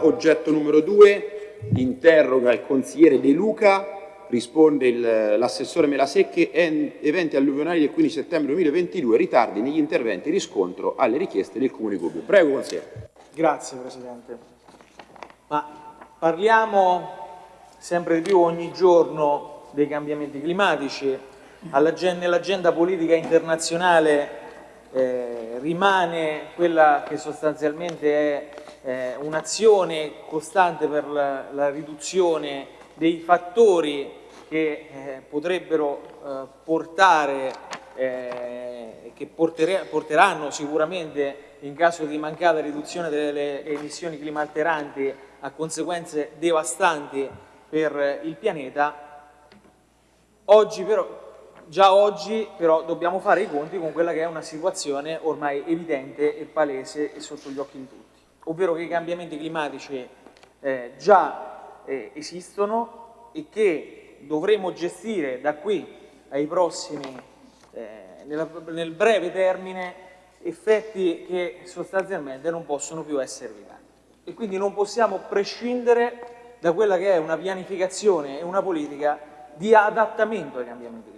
Oggetto numero 2, interroga il consigliere De Luca, risponde l'assessore Melasecche, eventi alluvionali del 15 settembre 2022, ritardi negli interventi, riscontro alle richieste del Comune di Gubbio. Prego consigliere. Grazie Presidente. Ma parliamo sempre di più ogni giorno dei cambiamenti climatici, nell'agenda politica internazionale eh, rimane quella che sostanzialmente è eh, un'azione costante per la, la, riduzione dei fattori che eh, potrebbero eh, portare, eh, che porteranno sicuramente in caso di mancata riduzione delle emissioni climalteranti a conseguenze devastanti per il pianeta. Oggi però già oggi però dobbiamo fare i conti con quella che è una situazione ormai evidente e palese e sotto gli occhi di tutti ovvero che i cambiamenti climatici eh, già eh, esistono e che dovremo gestire da qui ai prossimi, eh, nella, nel breve termine, effetti che sostanzialmente non possono più essere evitati. E quindi non possiamo prescindere da quella che è una pianificazione e una politica di adattamento ai cambiamenti climatici.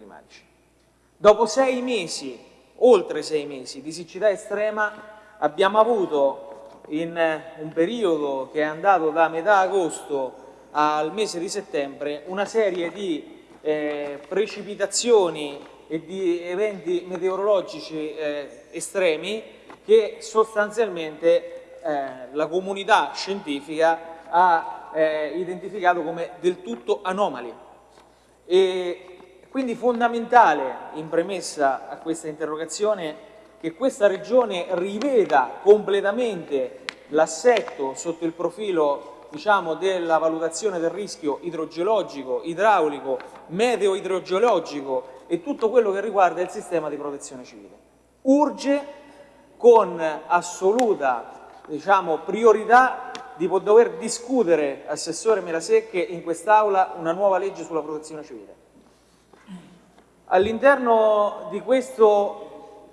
Dopo sei mesi, oltre sei mesi di siccità estrema, abbiamo avuto in un periodo che è andato da metà agosto al mese di settembre una serie di eh, precipitazioni e di eventi meteorologici eh, estremi che sostanzialmente eh, la comunità scientifica ha eh, identificato come del tutto anomali. E quindi fondamentale in premessa a questa interrogazione che questa regione riveda completamente l'assetto sotto il profilo diciamo, della valutazione del rischio idrogeologico, idraulico, meteo-idrogeologico e tutto quello che riguarda il sistema di protezione civile. Urge con assoluta diciamo, priorità di dover discutere, Assessore Melasecche, in quest'Aula una nuova legge sulla protezione civile. All'interno di questo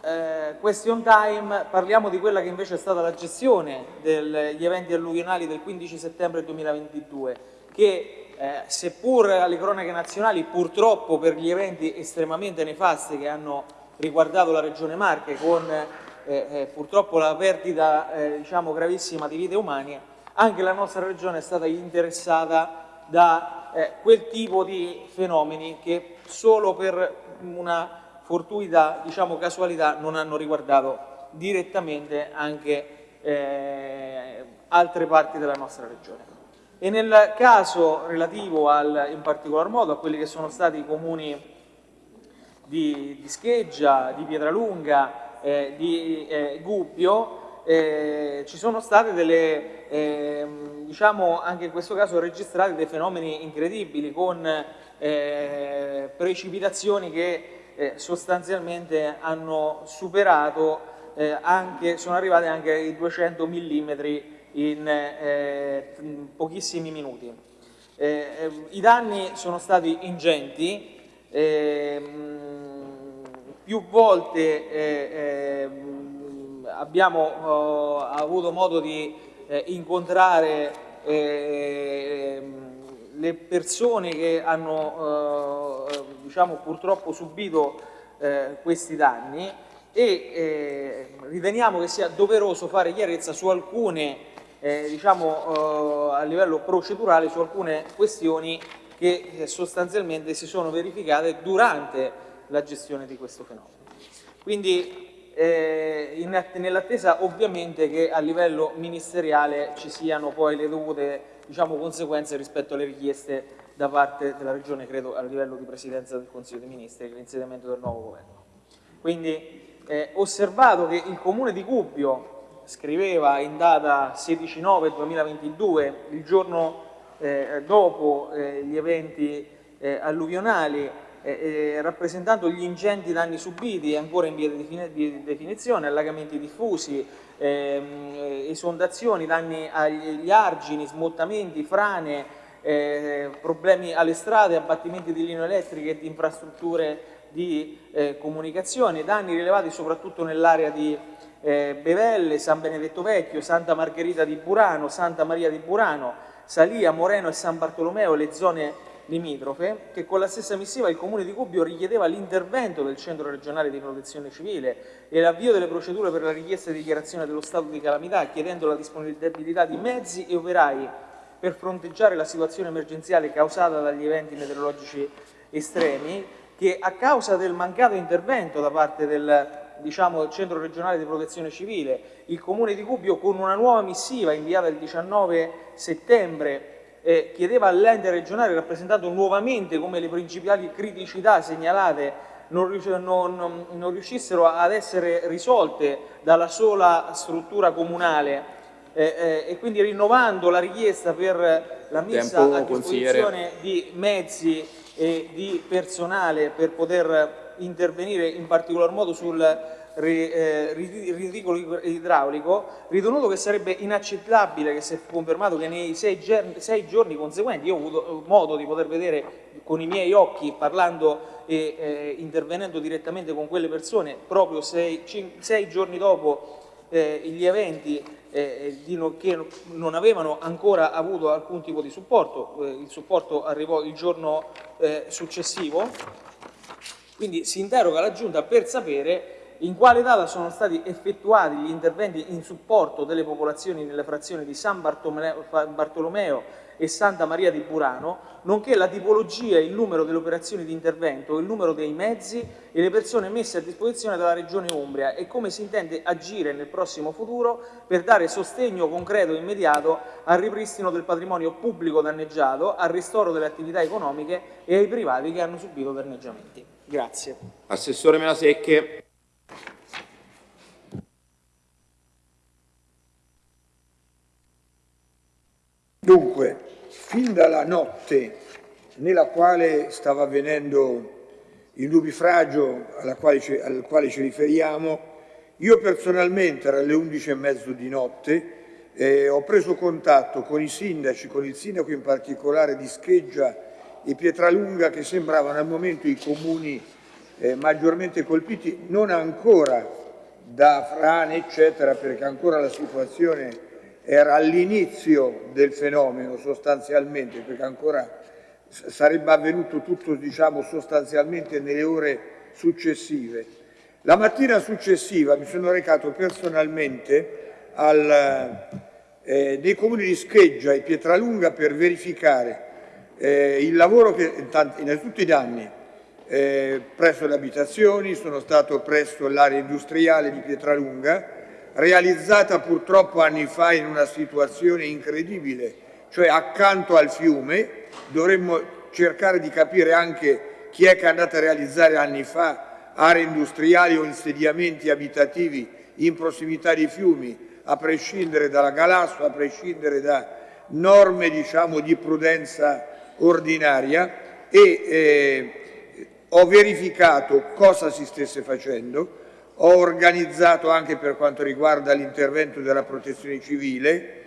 eh, question time parliamo di quella che invece è stata la gestione degli eventi alluvionali del 15 settembre 2022 che eh, seppur alle cronache nazionali purtroppo per gli eventi estremamente nefasti che hanno riguardato la regione Marche con eh, eh purtroppo la perdita eh, diciamo, gravissima di vite umane anche la nostra regione è stata interessata da eh, quel tipo di fenomeni che solo per una fortuita diciamo, casualità non hanno riguardato direttamente anche eh, altre parti della nostra regione. E nel caso relativo al, in particolar modo a quelli che sono stati i comuni di, di Scheggia, di Pietralunga, eh, di eh, Gubbio, eh, ci sono state delle, ehm, diciamo anche in questo caso registrate dei fenomeni incredibili con eh, precipitazioni che eh, sostanzialmente hanno superato, eh, anche, sono arrivate anche ai 200 mm in eh, pochissimi minuti. Eh, eh, I danni sono stati ingenti, ehm, più volte abbiamo oh, avuto modo di incontrare le persone che hanno eh, diciamo, purtroppo subito eh, questi danni e eh, riteniamo che sia doveroso fare chiarezza su alcune, eh, diciamo, eh, a livello procedurale, su alcune questioni che eh, sostanzialmente si sono verificate durante la gestione di questo fenomeno. Quindi nell'attesa ovviamente che a livello ministeriale ci siano poi le dovute diciamo, conseguenze rispetto alle richieste da parte della Regione, credo a livello di Presidenza del Consiglio dei Ministri, l'insediamento del nuovo governo. Quindi eh, osservato che il Comune di Gubbio scriveva in data 16-9-2022, il giorno eh, dopo eh, gli eventi eh, alluvionali, eh, eh, rappresentando gli ingenti danni subiti ancora in via di definizione, allagamenti diffusi, ehm, esondazioni, danni agli argini, smottamenti, frane, eh, problemi alle strade, abbattimenti di linee elettriche e di infrastrutture di eh, comunicazione, danni rilevati soprattutto nell'area di eh, Bevelle, San Benedetto Vecchio, Santa Margherita di Burano, Santa Maria di Burano, Salia, Moreno e San Bartolomeo le zone limitrofe, che con la stessa missiva il Comune di Gubbio richiedeva l'intervento del Centro regionale di protezione civile e l'avvio delle procedure per la richiesta di dichiarazione dello stato di calamità, chiedendo la disponibilità di mezzi e operai per fronteggiare la situazione emergenziale causata dagli eventi meteorologici estremi, che a causa del mancato intervento da parte del diciamo, Centro regionale di protezione civile, il Comune di Gubbio con una nuova missiva inviata il 19 settembre eh, chiedeva all'ente regionale rappresentato nuovamente come le principali criticità segnalate non, non, non, riuscissero ad essere risolte dalla sola struttura comunale. Eh, eh, e quindi rinnovando la richiesta per la messa Tempo, a disposizione di mezzi e di personale per poter intervenire in particolar modo sul ridicolo idraulico, ritenuto che sarebbe inaccettabile che è confermato che nei sei, sei, giorni conseguenti, io ho avuto modo di poter vedere con i miei occhi, parlando e eh, intervenendo direttamente con quelle persone, proprio sei, sei giorni dopo eh, gli eventi eh, no, che non avevano ancora avuto alcun tipo di supporto, eh, il supporto arrivò il giorno eh, successivo, quindi si interroga la Giunta per sapere in quale data sono stati effettuati gli interventi in supporto delle popolazioni nelle frazioni di San Bartolomeo e Santa Maria di Burano, nonché la tipologia e il numero delle operazioni di intervento, il numero dei mezzi e le persone messe a disposizione dalla Regione Umbria e come si intende agire nel prossimo futuro per dare sostegno concreto e immediato al ripristino del patrimonio pubblico danneggiato, al ristoro delle attività economiche e ai privati che hanno subito danneggiamenti. Grazie. Assessore Melasecche. Dunque, fin dalla notte nella quale stava avvenendo il nubifragio quale al quale ci riferiamo, io personalmente alle 11 e mezzo di notte eh, ho preso contatto con i sindaci, con il sindaco in particolare di Scheggia e Pietralunga che sembravano al momento i comuni eh, maggiormente colpiti, non ancora da frane eccetera perché ancora la situazione era all'inizio del fenomeno sostanzialmente, perché ancora sarebbe avvenuto tutto diciamo, sostanzialmente nelle ore successive. La mattina successiva mi sono recato personalmente al, eh, nei comuni di Scheggia e Pietralunga per verificare eh, il lavoro che innanzitutto i danni eh, presso le abitazioni, sono stato presso l'area industriale di Pietralunga, realizzata purtroppo anni fa in una situazione incredibile, cioè accanto al fiume, dovremmo cercare di capire anche chi è che è andato a realizzare anni fa aree industriali o insediamenti abitativi in prossimità di fiumi, a prescindere dalla Galasso, a prescindere da norme diciamo, di prudenza ordinaria. E eh, ho verificato cosa si stesse facendo, ho organizzato anche per quanto riguarda l'intervento della protezione civile.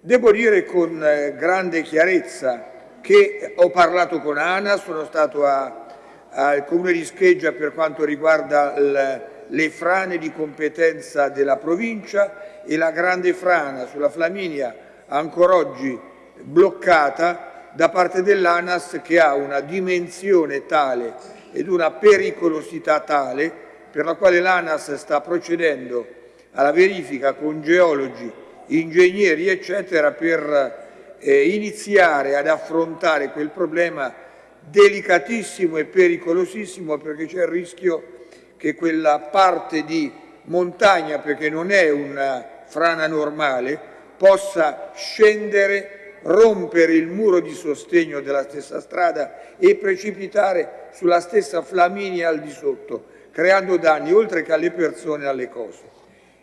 Devo dire con eh, grande chiarezza che ho parlato con ANA, sono stato al Comune di Scheggia per quanto riguarda il, le frane di competenza della provincia e la grande frana sulla Flaminia ancora oggi bloccata da parte dell'ANAS che ha una dimensione tale ed una pericolosità tale per la quale l'ANAS sta procedendo alla verifica con geologi, ingegneri eccetera per eh, iniziare ad affrontare quel problema delicatissimo e pericolosissimo perché c'è il rischio che quella parte di montagna, perché non è una frana normale, possa scendere, rompere il muro di sostegno della stessa strada e precipitare sulla stessa Flaminia al di sotto creando danni oltre che alle persone e alle cose.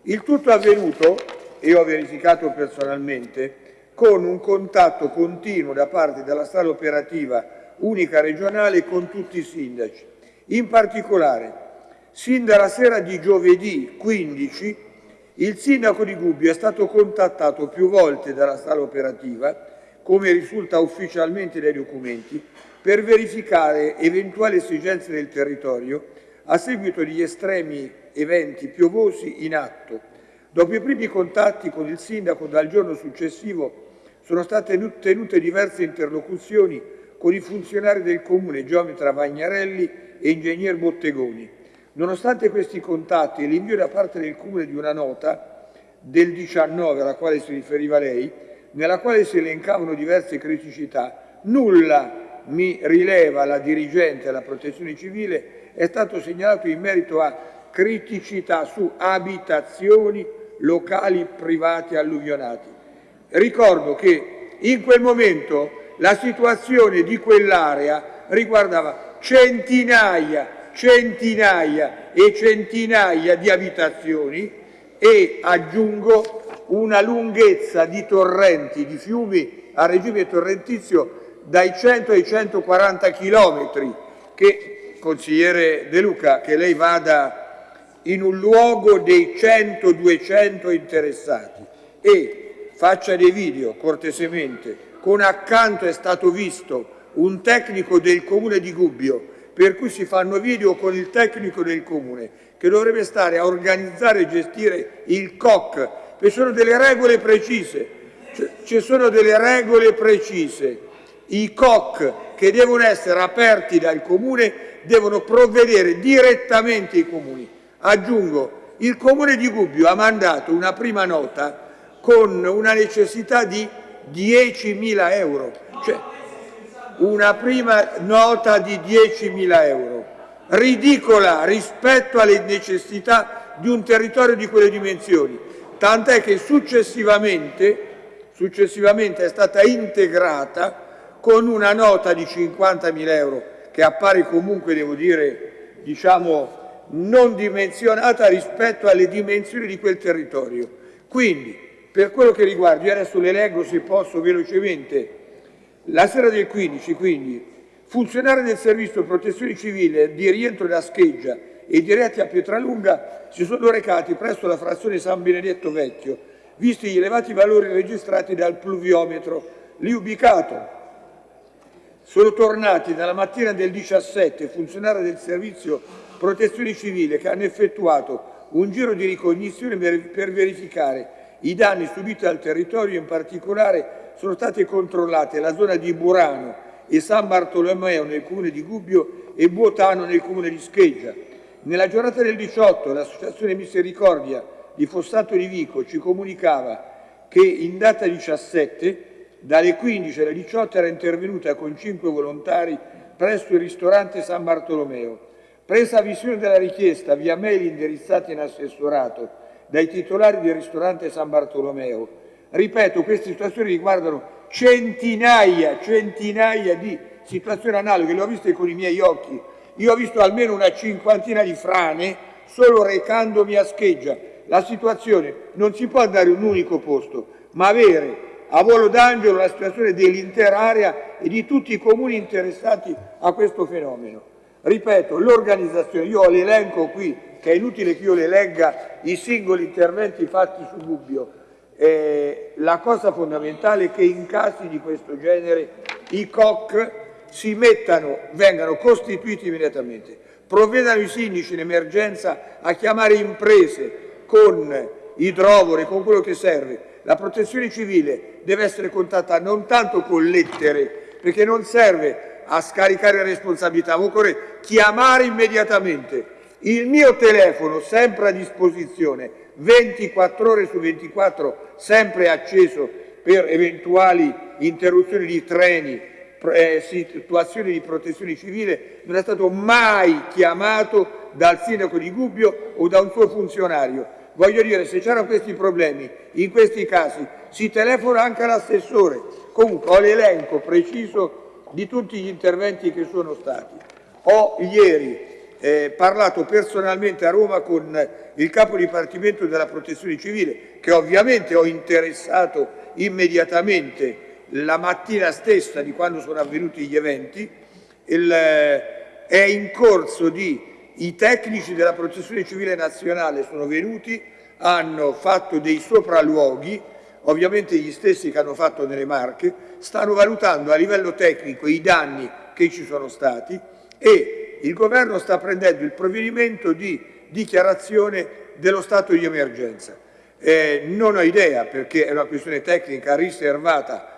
Il tutto è avvenuto, e ho verificato personalmente, con un contatto continuo da parte della sala operativa unica regionale con tutti i sindaci. In particolare, sin dalla sera di giovedì 15, il sindaco di Gubbio è stato contattato più volte dalla sala operativa, come risulta ufficialmente dai documenti, per verificare eventuali esigenze del territorio a seguito degli estremi eventi piovosi in atto. Dopo i primi contatti con il sindaco dal giorno successivo sono state tenute diverse interlocuzioni con i funzionari del comune, geometra Vagnarelli e ingegner Bottegoni. Nonostante questi contatti e l'invio da parte del comune di una nota del 19 alla quale si riferiva lei, nella quale si elencavano diverse criticità, nulla mi rileva la dirigente della protezione civile è stato segnalato in merito a criticità su abitazioni, locali privati alluvionati. Ricordo che in quel momento la situazione di quell'area riguardava centinaia, centinaia e centinaia di abitazioni e aggiungo una lunghezza di torrenti, di fiumi a regime torrentizio dai 100 ai 140 chilometri che, consigliere De Luca, che lei vada in un luogo dei 100-200 interessati e faccia dei video cortesemente. Con accanto è stato visto un tecnico del comune di Gubbio per cui si fanno video con il tecnico del comune che dovrebbe stare a organizzare e gestire il COC ci sono delle regole precise, ci sono delle regole precise. I COC che devono essere aperti dal Comune devono provvedere direttamente ai Comuni. Aggiungo, il Comune di Gubbio ha mandato una prima nota con una necessità di 10.000 euro, cioè una prima nota di 10.000 euro, ridicola rispetto alle necessità di un territorio di quelle dimensioni tant'è che successivamente, successivamente è stata integrata con una nota di 50.000 euro che appare comunque, devo dire, diciamo, non dimensionata rispetto alle dimensioni di quel territorio. Quindi, per quello che riguarda, io adesso le leggo se posso velocemente, la sera del 15, quindi, funzionare del servizio protezione civile di rientro da scheggia e diretti a Pietralunga si sono recati presso la frazione San Benedetto Vecchio, visti gli elevati valori registrati dal pluviometro lì ubicato. Sono tornati dalla mattina del 17 funzionari del servizio protezione civile che hanno effettuato un giro di ricognizione per verificare i danni subiti al territorio, in particolare sono state controllate la zona di Burano e San Bartolomeo nel comune di Gubbio e Buotano nel comune di Scheggia. Nella giornata del 18 l'Associazione Misericordia di Fossato di Vico ci comunicava che in data 17 dalle 15 alle 18 era intervenuta con cinque volontari presso il ristorante San Bartolomeo. Presa visione della richiesta via mail indirizzata in assessorato dai titolari del ristorante San Bartolomeo, ripeto, queste situazioni riguardano centinaia, centinaia di situazioni analoghe, le ho viste con i miei occhi, io ho visto almeno una cinquantina di frane solo recandomi a scheggia. La situazione non si può andare in un unico posto, ma avere a volo d'angelo la situazione dell'intera area e di tutti i comuni interessati a questo fenomeno. Ripeto, l'organizzazione, io ho l'elenco qui, che è inutile che io le legga i singoli interventi fatti su Gubbio, eh, la cosa fondamentale è che in casi di questo genere i COC si mettano, vengano costituiti immediatamente, provvedano i sindaci in emergenza a chiamare imprese con idrovore, con quello che serve. La protezione civile deve essere contattata non tanto con lettere, perché non serve a scaricare responsabilità, ma occorre chiamare immediatamente. Il mio telefono, sempre a disposizione, 24 ore su 24, sempre acceso per eventuali interruzioni di treni, eh, situazioni di protezione civile non è stato mai chiamato dal sindaco di Gubbio o da un suo funzionario. Voglio dire, se c'erano questi problemi, in questi casi, si telefona anche all'assessore. Comunque ho l'elenco preciso di tutti gli interventi che sono stati. Ho ieri eh, parlato personalmente a Roma con il capo dipartimento della protezione civile, che ovviamente ho interessato immediatamente la mattina stessa di quando sono avvenuti gli eventi, il, eh, è in corso di, i tecnici della protezione civile nazionale sono venuti, hanno fatto dei sopralluoghi, ovviamente gli stessi che hanno fatto nelle Marche, stanno valutando a livello tecnico i danni che ci sono stati e il governo sta prendendo il provvedimento di dichiarazione dello stato di emergenza. Eh, non ho idea perché è una questione tecnica riservata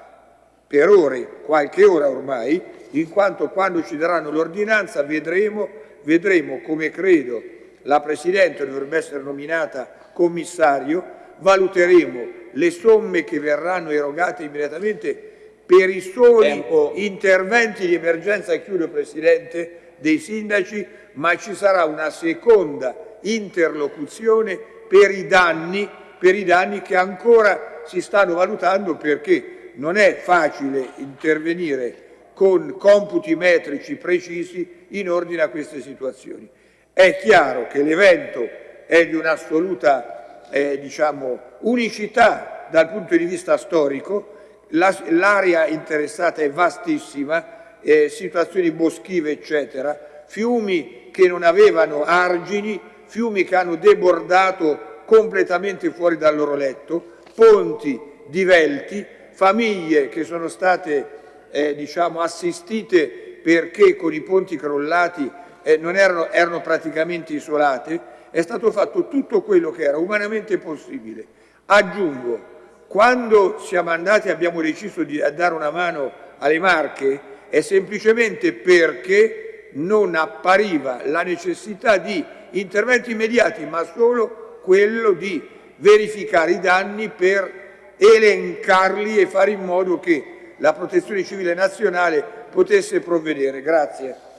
per ore, qualche ora ormai, in quanto quando ci daranno l'ordinanza vedremo, vedremo come credo la Presidente dovrebbe essere nominata commissario, valuteremo le somme che verranno erogate immediatamente per i soli Tempo. interventi di emergenza, chiudo Presidente, dei sindaci, ma ci sarà una seconda interlocuzione per i danni, per i danni che ancora si stanno valutando perché non è facile intervenire con computi metrici precisi in ordine a queste situazioni. È chiaro che l'evento è di un'assoluta eh, diciamo, unicità dal punto di vista storico, l'area interessata è vastissima, eh, situazioni boschive eccetera, fiumi che non avevano argini, fiumi che hanno debordato completamente fuori dal loro letto, ponti divelti, famiglie che sono state eh, diciamo, assistite perché con i ponti crollati eh, non erano, erano praticamente isolate, è stato fatto tutto quello che era umanamente possibile. Aggiungo, quando siamo andati e abbiamo deciso di dare una mano alle Marche è semplicemente perché non appariva la necessità di interventi immediati, ma solo quello di verificare i danni per elencarli e fare in modo che la Protezione Civile Nazionale potesse provvedere. Grazie.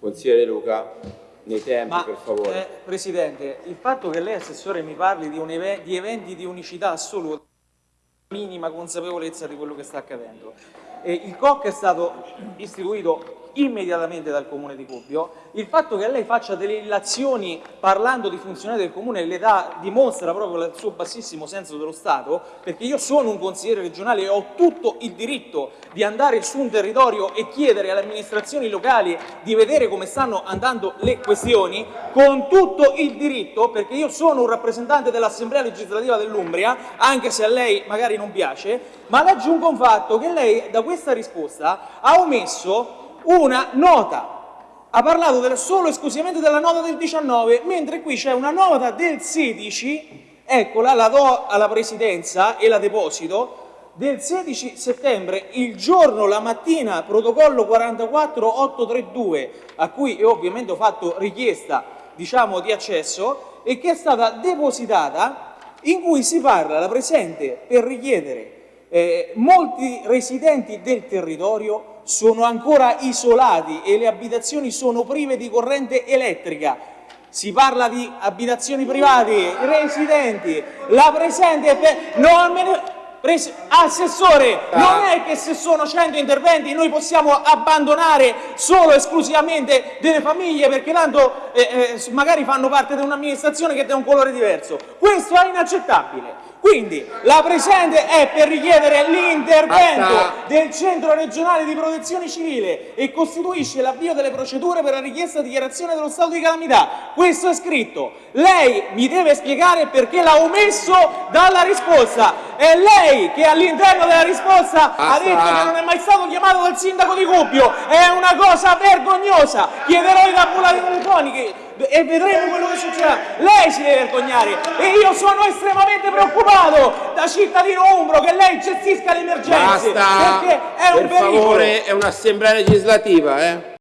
Consigliere Luca nei tempi, Ma, per favore. Eh, Presidente, il fatto che lei, Assessore, mi parli di, ev di eventi di unicità assoluta, minima consapevolezza di quello che sta accadendo. E il COC è stato istituito immediatamente dal Comune di Gubbio, il fatto che lei faccia delle illazioni parlando di funzionari del Comune le dà, dimostra proprio il suo bassissimo senso dello Stato, perché io sono un consigliere regionale e ho tutto il diritto di andare su un territorio e chiedere alle amministrazioni locali di vedere come stanno andando le questioni, con tutto il diritto, perché io sono un rappresentante dell'Assemblea legislativa dell'Umbria, anche se a lei magari non piace, ma le aggiungo un fatto che lei da questa risposta ha omesso una nota. Ha parlato del, solo esclusivamente della nota del 19, mentre qui c'è una nota del 16, eccola, la do alla Presidenza e la deposito, del 16 settembre, il giorno, la mattina, protocollo 44832, a cui io ovviamente ho fatto richiesta diciamo, di accesso, e che è stata depositata, in cui si parla, la presente, per richiedere eh, molti residenti del territorio sono ancora isolati e le abitazioni sono prive di corrente elettrica. Si parla di abitazioni private, residenti, la presente... Per... Non me ne... Assessore, non è che se sono 100 interventi noi possiamo abbandonare solo esclusivamente delle famiglie perché tanto eh, eh, magari fanno parte di un'amministrazione che ha un colore diverso. Questo è inaccettabile. Quindi la presente è per richiedere l'intervento del Centro regionale di protezione civile e costituisce l'avvio delle procedure per la richiesta di dichiarazione dello stato di calamità. Questo è scritto. Lei mi deve spiegare perché l'ha omesso dalla risposta. È lei che all'interno della risposta Basta. ha detto che non è mai stato chiamato dal sindaco di Gubbio. È una cosa vergognosa. Chiederò i tabulati telefonici e vedremo quello che succederà. Lei si deve vergognare e io sono estremamente preoccupato da cittadino umbro che lei gestisca le emergenze Basta, perché è un per favore, è un'assemblea legislativa, eh?